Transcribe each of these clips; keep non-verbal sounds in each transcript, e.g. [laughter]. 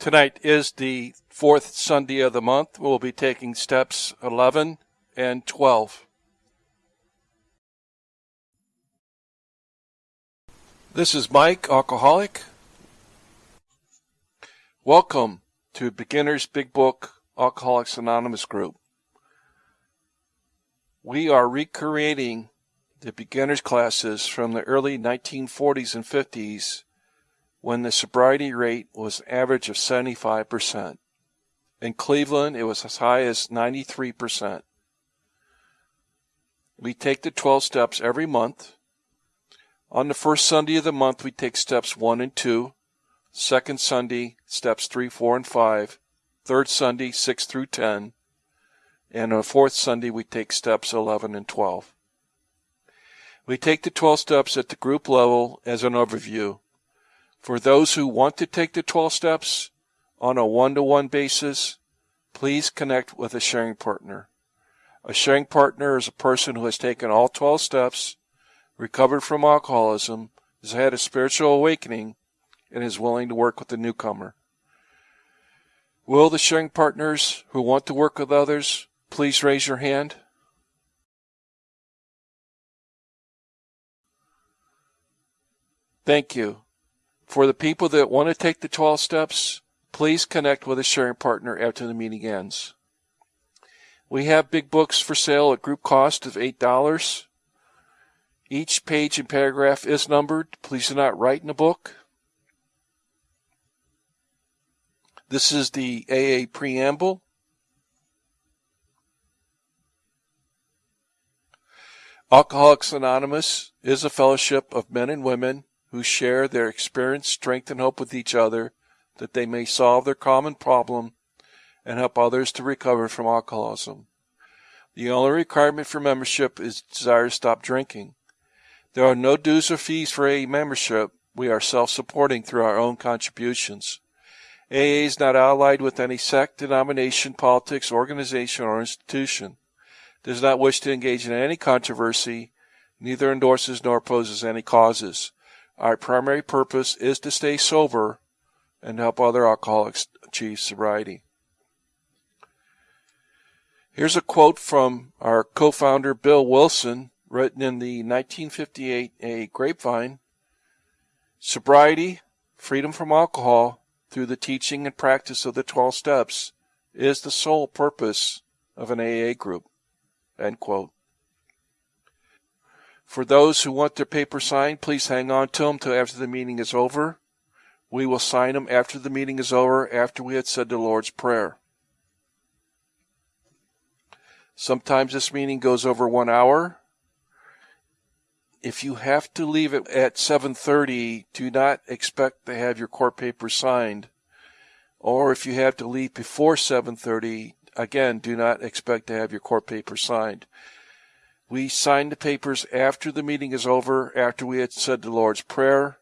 Tonight is the fourth Sunday of the month. We'll be taking steps 11 and 12. This is Mike, alcoholic. Welcome to Beginner's Big Book Alcoholics Anonymous group. We are recreating the beginner's classes from the early 1940s and 50s when the sobriety rate was an average of 75%. In Cleveland, it was as high as 93%. We take the 12 steps every month. On the first Sunday of the month, we take steps 1 and 2. Second Sunday, steps 3, 4, and 5. Third Sunday, 6 through 10. And on the fourth Sunday, we take steps 11 and 12. We take the 12 steps at the group level as an overview. For those who want to take the 12 steps on a one to one basis, please connect with a sharing partner. A sharing partner is a person who has taken all 12 steps, recovered from alcoholism, has had a spiritual awakening, and is willing to work with the newcomer. Will the sharing partners who want to work with others please raise your hand? Thank you. For the people that want to take the 12 steps, please connect with a sharing partner after the meeting ends. We have big books for sale at group cost of $8. Each page and paragraph is numbered. Please do not write in the book. This is the AA preamble. Alcoholics Anonymous is a fellowship of men and women who share their experience, strength, and hope with each other that they may solve their common problem and help others to recover from alcoholism. The only requirement for membership is desire to stop drinking. There are no dues or fees for AA membership. We are self-supporting through our own contributions. AA is not allied with any sect, denomination, politics, organization, or institution. Does not wish to engage in any controversy, neither endorses nor opposes any causes. Our primary purpose is to stay sober and help other alcoholics achieve sobriety. Here's a quote from our co-founder Bill Wilson, written in the 1958 A Grapevine. Sobriety, freedom from alcohol, through the teaching and practice of the 12 steps, is the sole purpose of an AA group. End quote. For those who want their paper signed, please hang on to them till after the meeting is over. We will sign them after the meeting is over, after we had said the Lord's Prayer. Sometimes this meeting goes over one hour. If you have to leave it at 7.30, do not expect to have your court papers signed. Or if you have to leave before 7.30, again, do not expect to have your court papers signed. We sign the papers after the meeting is over, after we had said the Lord's Prayer.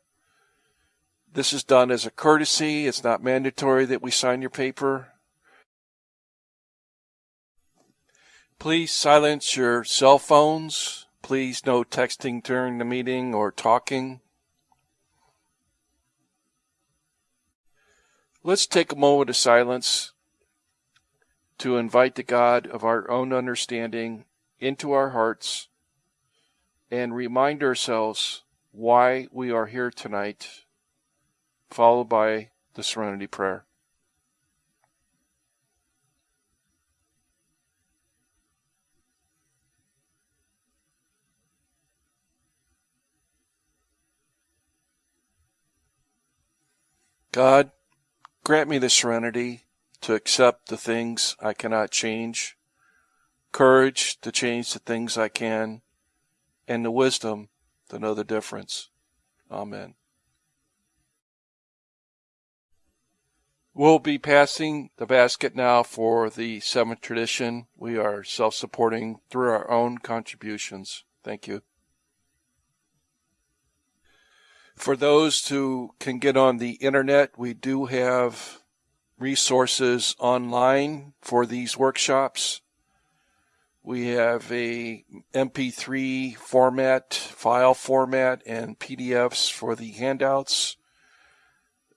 This is done as a courtesy. It's not mandatory that we sign your paper. Please silence your cell phones. Please no texting during the meeting or talking. Let's take a moment of silence to invite the God of our own understanding into our hearts and remind ourselves why we are here tonight, followed by the Serenity Prayer. God, grant me the serenity to accept the things I cannot change courage to change the things I can, and the wisdom to know the difference. Amen. We'll be passing the basket now for the seventh tradition. We are self supporting through our own contributions. Thank you. For those who can get on the internet, we do have resources online for these workshops. We have a MP3 format, file format, and PDFs for the handouts.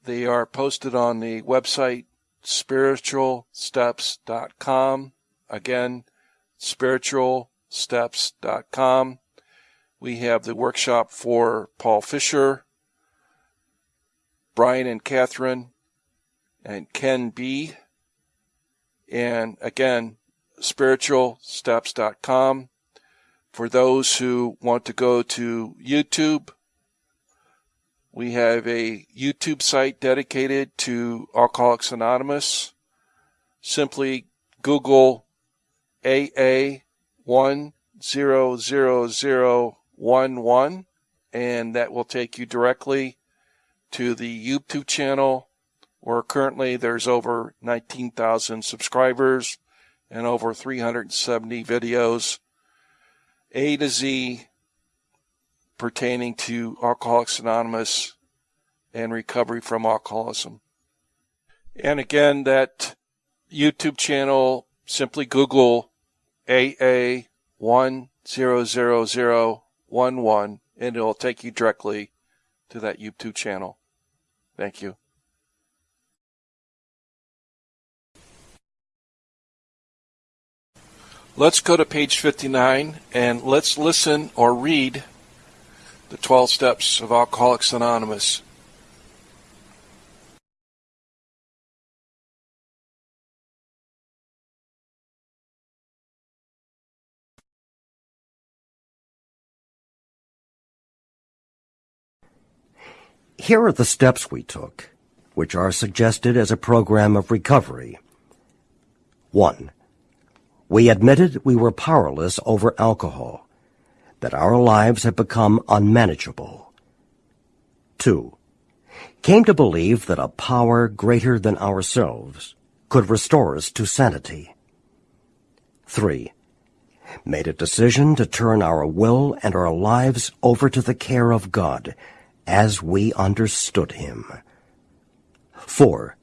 They are posted on the website spiritualsteps.com. Again, spiritualsteps.com. We have the workshop for Paul Fisher, Brian and Catherine, and Ken B. And again, spiritualsteps.com. For those who want to go to YouTube, we have a YouTube site dedicated to Alcoholics Anonymous. Simply Google AA10011 and that will take you directly to the YouTube channel where currently there's over 19,000 subscribers and over 370 videos A to Z pertaining to Alcoholics Anonymous and recovery from alcoholism. And again, that YouTube channel, simply Google AA10011 and it'll take you directly to that YouTube channel. Thank you. Let's go to page 59 and let's listen or read the 12 steps of Alcoholics Anonymous. Here are the steps we took, which are suggested as a program of recovery. 1. We admitted we were powerless over alcohol, that our lives had become unmanageable. 2. Came to believe that a power greater than ourselves could restore us to sanity. 3. Made a decision to turn our will and our lives over to the care of God as we understood Him. 4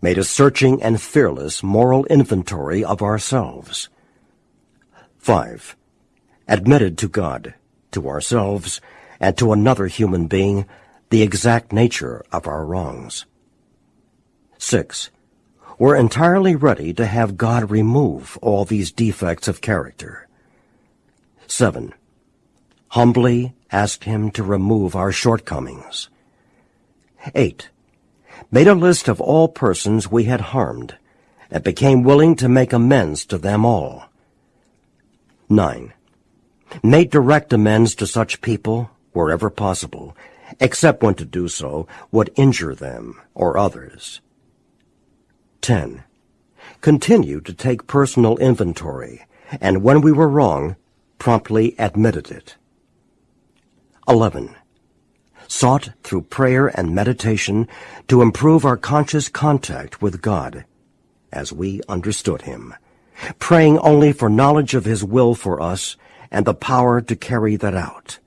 made a searching and fearless moral inventory of ourselves. 5. Admitted to God, to ourselves, and to another human being the exact nature of our wrongs. 6. Were entirely ready to have God remove all these defects of character. 7. Humbly asked Him to remove our shortcomings. 8 made a list of all persons we had harmed, and became willing to make amends to them all. 9. Made direct amends to such people wherever possible, except when to do so would injure them or others. 10. Continued to take personal inventory, and when we were wrong, promptly admitted it. 11 sought through prayer and meditation to improve our conscious contact with God as we understood Him, praying only for knowledge of His will for us and the power to carry that out.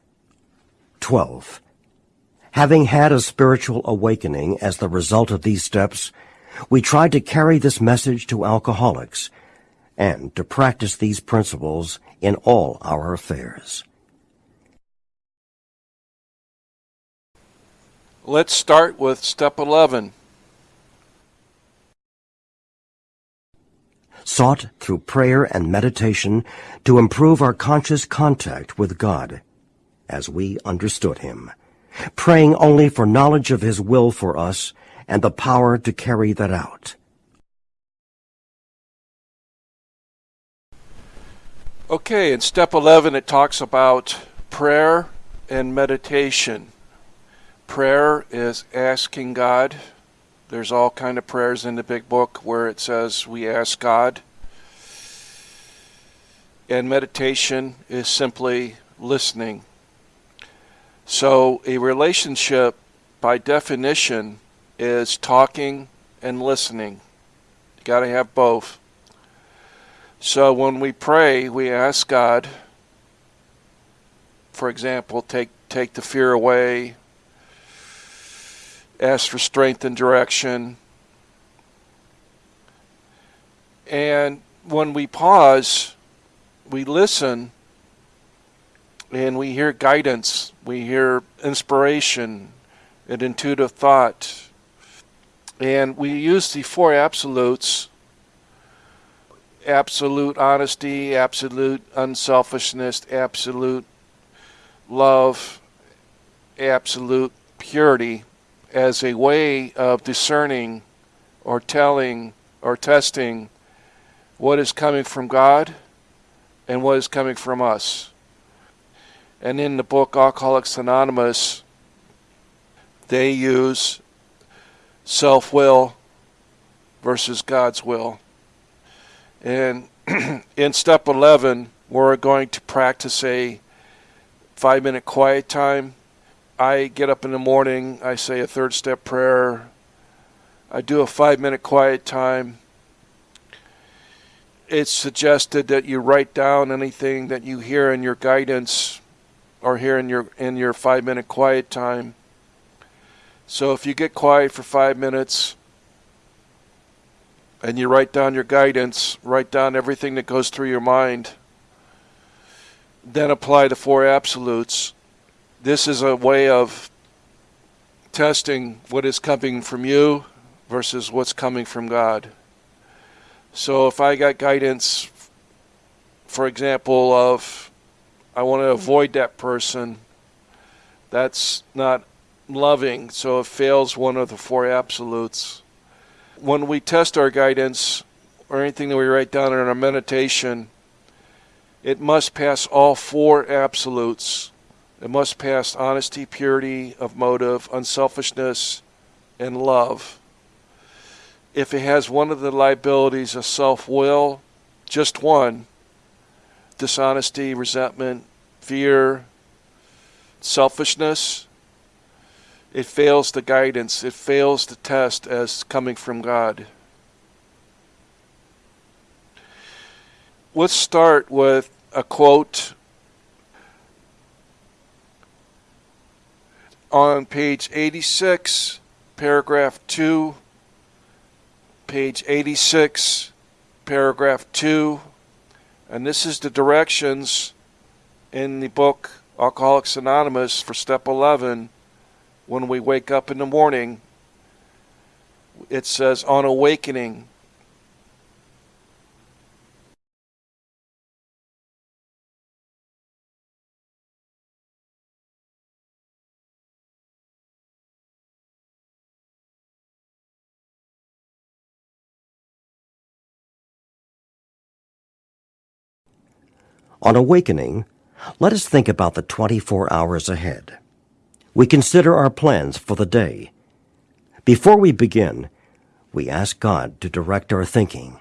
12. Having had a spiritual awakening as the result of these steps, we tried to carry this message to alcoholics and to practice these principles in all our affairs. Let's start with step 11. Sought through prayer and meditation to improve our conscious contact with God as we understood Him, praying only for knowledge of His will for us and the power to carry that out. Okay, in step 11 it talks about prayer and meditation prayer is asking God. There's all kind of prayers in the big book where it says we ask God. And meditation is simply listening. So a relationship by definition is talking and listening. You got to have both. So when we pray, we ask God, for example, take take the fear away, ask for strength and direction. And when we pause, we listen and we hear guidance, we hear inspiration, an intuitive thought, And we use the four absolutes absolute honesty, absolute unselfishness, absolute love, absolute purity as a way of discerning or telling or testing what is coming from God and what is coming from us. And in the book Alcoholics Anonymous, they use self will versus God's will. And [clears throat] in step 11, we're going to practice a five minute quiet time. I get up in the morning, I say a third step prayer, I do a five minute quiet time. It's suggested that you write down anything that you hear in your guidance or hear in your in your five minute quiet time. So if you get quiet for five minutes and you write down your guidance, write down everything that goes through your mind, then apply the four absolutes. This is a way of testing what is coming from you versus what's coming from God. So if I got guidance, for example, of I want to hmm. avoid that person, that's not loving, so it fails one of the four absolutes. When we test our guidance or anything that we write down in our meditation, it must pass all four absolutes. It must pass honesty, purity of motive, unselfishness, and love. If it has one of the liabilities of self will, just one, dishonesty, resentment, fear, selfishness, it fails the guidance, it fails the test as coming from God. Let's start with a quote on page 86, paragraph 2, page 86, paragraph 2, and this is the directions in the book Alcoholics Anonymous for step 11 when we wake up in the morning, it says, on awakening, On awakening, let us think about the 24 hours ahead we consider our plans for the day. Before we begin, we ask God to direct our thinking,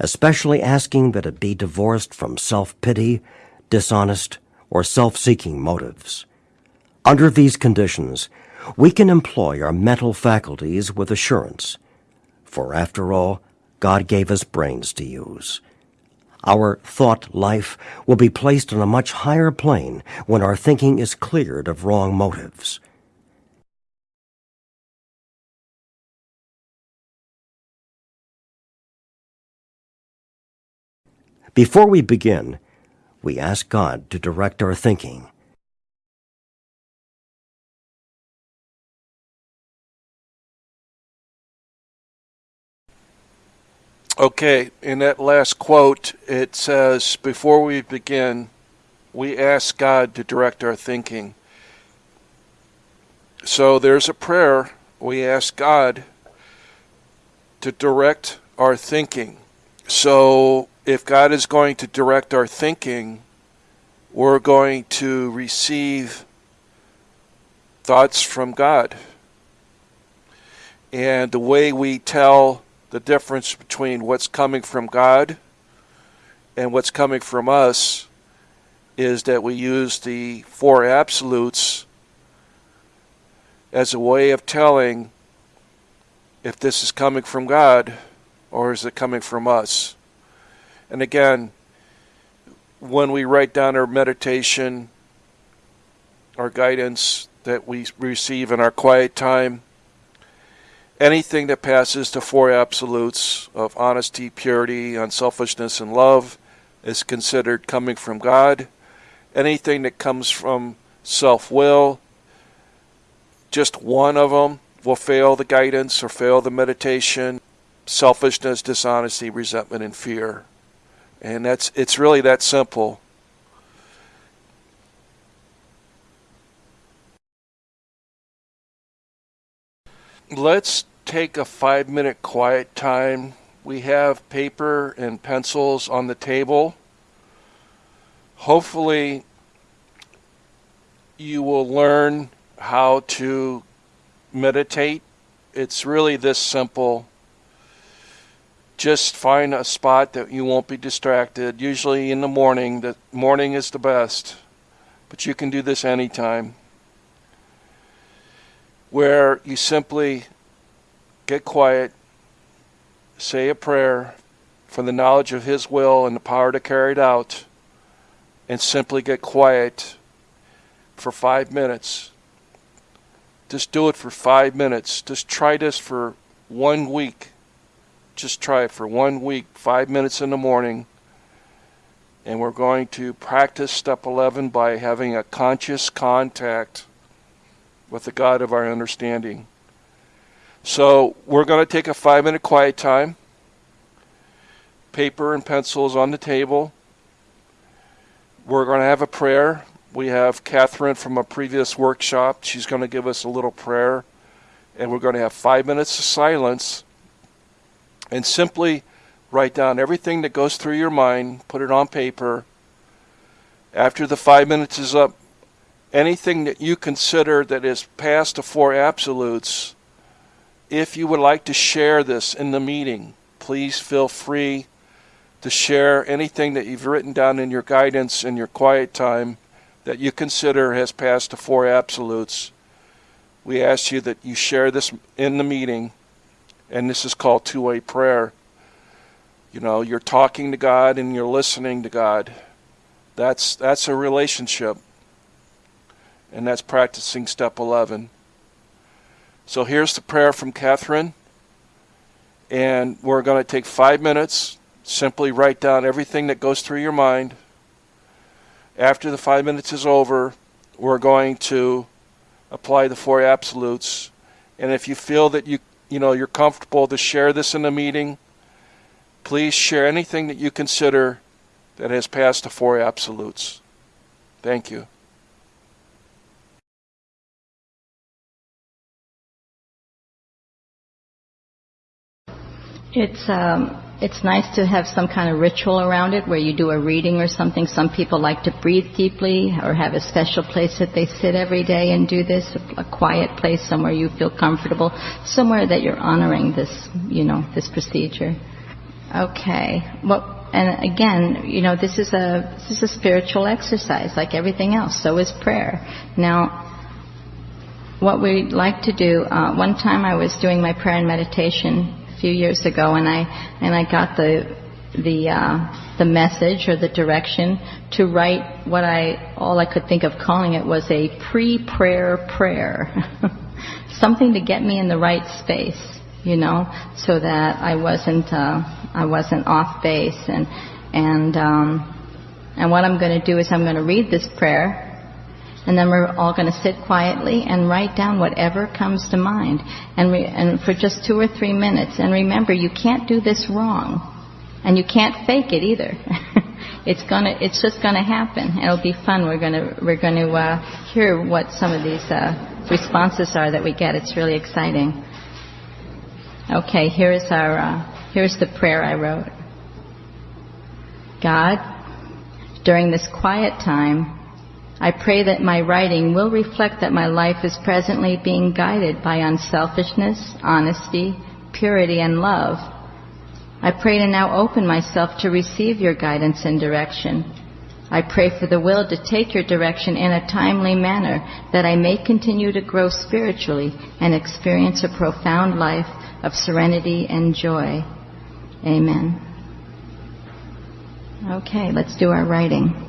especially asking that it be divorced from self-pity, dishonest, or self-seeking motives. Under these conditions, we can employ our mental faculties with assurance, for after all, God gave us brains to use. Our thought life will be placed on a much higher plane when our thinking is cleared of wrong motives. Before we begin, we ask God to direct our thinking Okay, in that last quote, it says, Before we begin, we ask God to direct our thinking. So there's a prayer. We ask God to direct our thinking. So if God is going to direct our thinking, we're going to receive thoughts from God. And the way we tell the difference between what's coming from God and what's coming from us is that we use the four absolutes as a way of telling if this is coming from God or is it coming from us. And again, when we write down our meditation, our guidance that we receive in our quiet time, Anything that passes the four absolutes of honesty, purity, unselfishness, and love is considered coming from God. Anything that comes from self will, just one of them will fail the guidance or fail the meditation. Selfishness, dishonesty, resentment, and fear. And that's it's really that simple. Let's take a five minute quiet time. We have paper and pencils on the table. Hopefully, you will learn how to meditate. It's really this simple. Just find a spot that you won't be distracted. Usually in the morning. The morning is the best. But you can do this anytime. Where you simply get quiet, say a prayer for the knowledge of His will and the power to carry it out, and simply get quiet for five minutes. Just do it for five minutes. Just try this for one week. Just try it for one week, five minutes in the morning. And we're going to practice step 11 by having a conscious contact with the God of our understanding. So we're going to take a five minute quiet time. Paper and pencils on the table. We're going to have a prayer. We have Catherine from a previous workshop. She's going to give us a little prayer. And we're going to have five minutes of silence and simply write down everything that goes through your mind, put it on paper. After the five minutes is up, anything that you consider that is past the four absolutes if you would like to share this in the meeting, please feel free to share anything that you've written down in your guidance in your quiet time that you consider has passed the four absolutes. We ask you that you share this in the meeting, and this is called two way prayer. You know, you're talking to God and you're listening to God. That's, that's a relationship, and that's practicing step 11. So here's the prayer from Catherine. And we're going to take five minutes, simply write down everything that goes through your mind. After the five minutes is over, we're going to apply the four absolutes. And if you feel that you you know you're comfortable to share this in a meeting, please share anything that you consider that has passed the four absolutes. Thank you. It's um, it's nice to have some kind of ritual around it where you do a reading or something. Some people like to breathe deeply or have a special place that they sit every day and do this, a quiet place somewhere you feel comfortable, somewhere that you're honoring this, you know, this procedure. Okay. Well, and again, you know, this is a this is a spiritual exercise like everything else. So is prayer. Now, what we like to do. Uh, one time I was doing my prayer and meditation few years ago, and I and I got the the uh, the message or the direction to write what I all I could think of calling it was a pre-prayer prayer, [laughs] something to get me in the right space, you know, so that I wasn't uh, I wasn't off base. And and um, and what I'm going to do is I'm going to read this prayer and then we're all going to sit quietly and write down whatever comes to mind. And, and for just two or three minutes. And remember, you can't do this wrong. And you can't fake it either. [laughs] it's gonna, it's just gonna happen. It'll be fun. We're gonna, we're gonna uh, hear what some of these uh, responses are that we get. It's really exciting. Okay, here's our, uh, here's the prayer I wrote. God, during this quiet time, I pray that my writing will reflect that my life is presently being guided by unselfishness, honesty, purity, and love. I pray to now open myself to receive your guidance and direction. I pray for the will to take your direction in a timely manner that I may continue to grow spiritually and experience a profound life of serenity and joy. Amen. Okay, let's do our writing.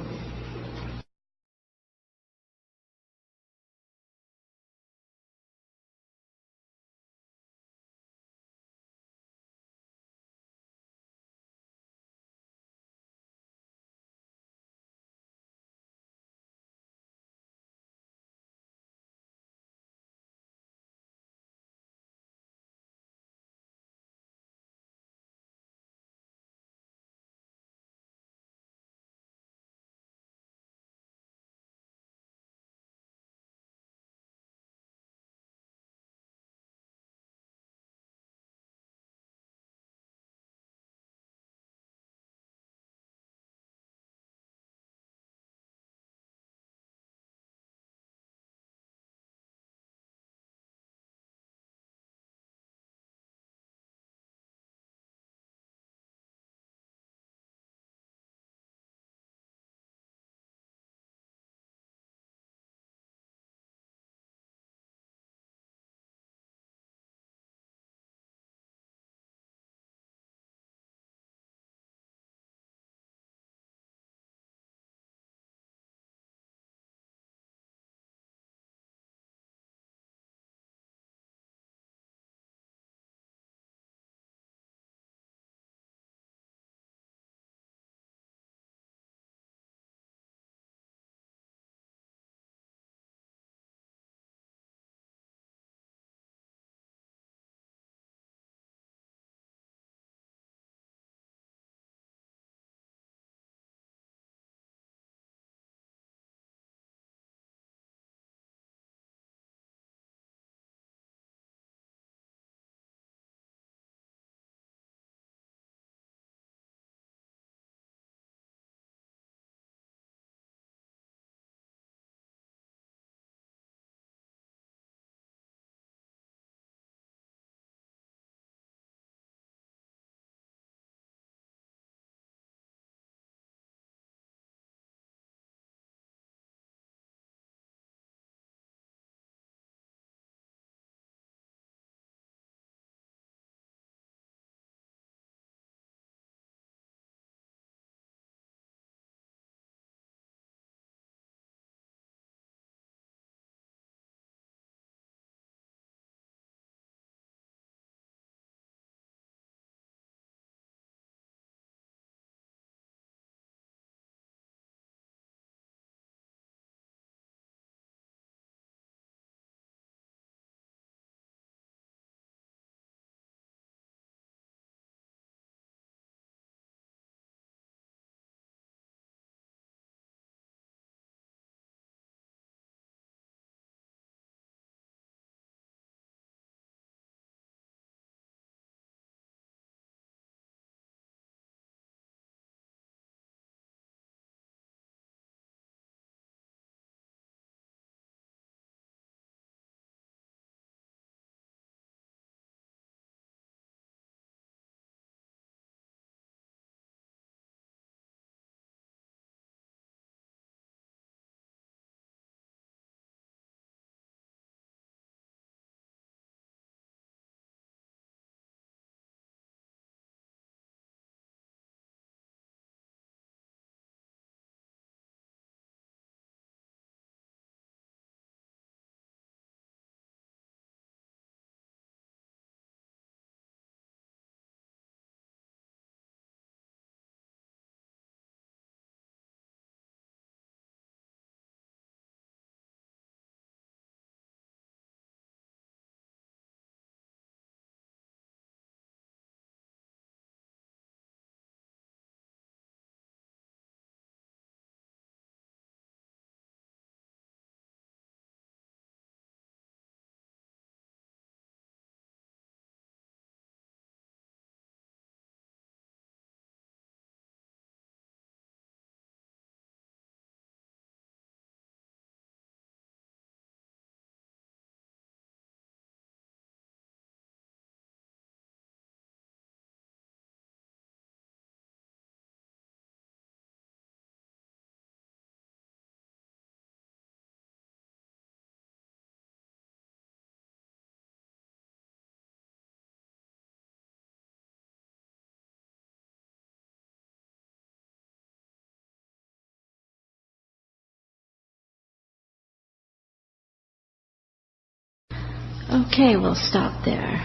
Okay, we'll stop there.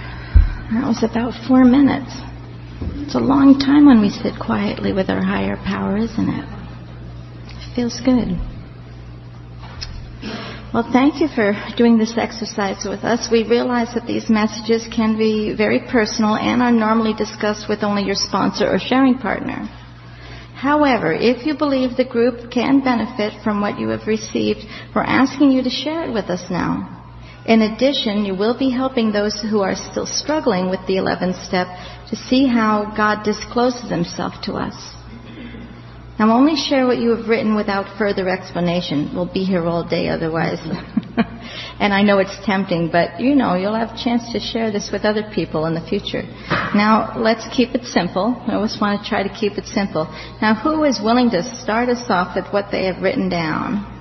That was about four minutes. It's a long time when we sit quietly with our higher power, isn't it? It feels good. Well, thank you for doing this exercise with us. We realize that these messages can be very personal and are normally discussed with only your sponsor or sharing partner. However, if you believe the group can benefit from what you have received, we're asking you to share it with us now. In addition, you will be helping those who are still struggling with the 11th step to see how God discloses himself to us. Now, only share what you have written without further explanation. We'll be here all day otherwise. [laughs] and I know it's tempting, but you know, you'll have a chance to share this with other people in the future. Now, let's keep it simple. I always want to try to keep it simple. Now, who is willing to start us off with what they have written down?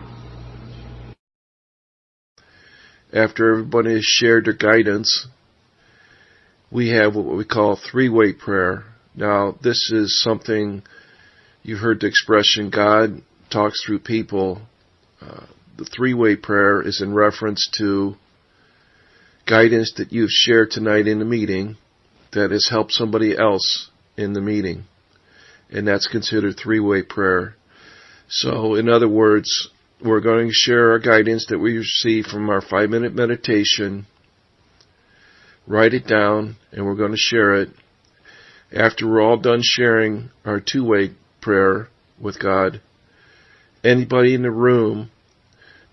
After everybody has shared their guidance, we have what we call three-way prayer. Now, this is something You've heard the expression God talks through people. Uh, the three way prayer is in reference to guidance that you've shared tonight in the meeting that has helped somebody else in the meeting. And that's considered three way prayer. So, in other words, we're going to share our guidance that we receive from our five minute meditation, write it down, and we're going to share it. After we're all done sharing our two way prayer with God. Anybody in the room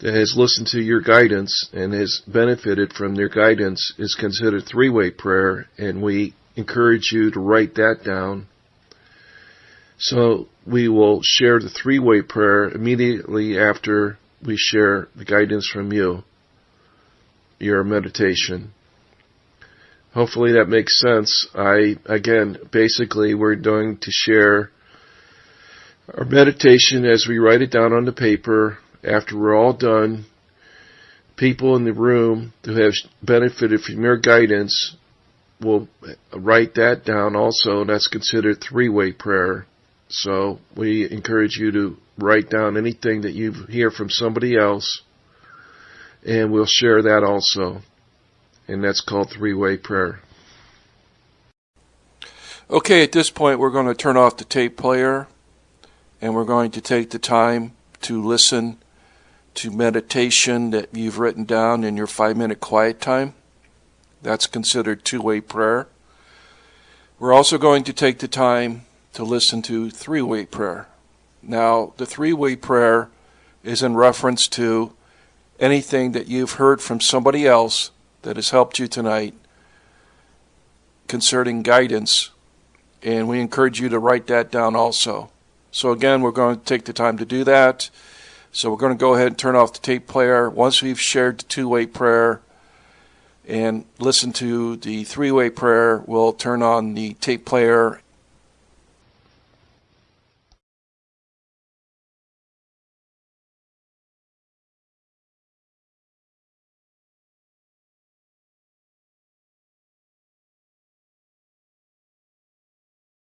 that has listened to your guidance and has benefited from their guidance is considered three-way prayer and we encourage you to write that down. So we will share the three-way prayer immediately after we share the guidance from you, your meditation. Hopefully that makes sense. I, again, basically we're going to share our meditation as we write it down on the paper after we're all done. People in the room who have benefited from your guidance will write that down also, and that's considered three-way prayer. So we encourage you to write down anything that you hear from somebody else, and we'll share that also. And that's called three-way prayer. Okay, at this point, we're going to turn off the tape player and we're going to take the time to listen to meditation that you've written down in your five minute quiet time. That's considered two way prayer. We're also going to take the time to listen to three way prayer. Now, the three way prayer is in reference to anything that you've heard from somebody else that has helped you tonight concerning guidance, and we encourage you to write that down also. So again, we're going to take the time to do that. So we're going to go ahead and turn off the tape player. Once we've shared the two-way prayer and listen to the three-way prayer, we'll turn on the tape player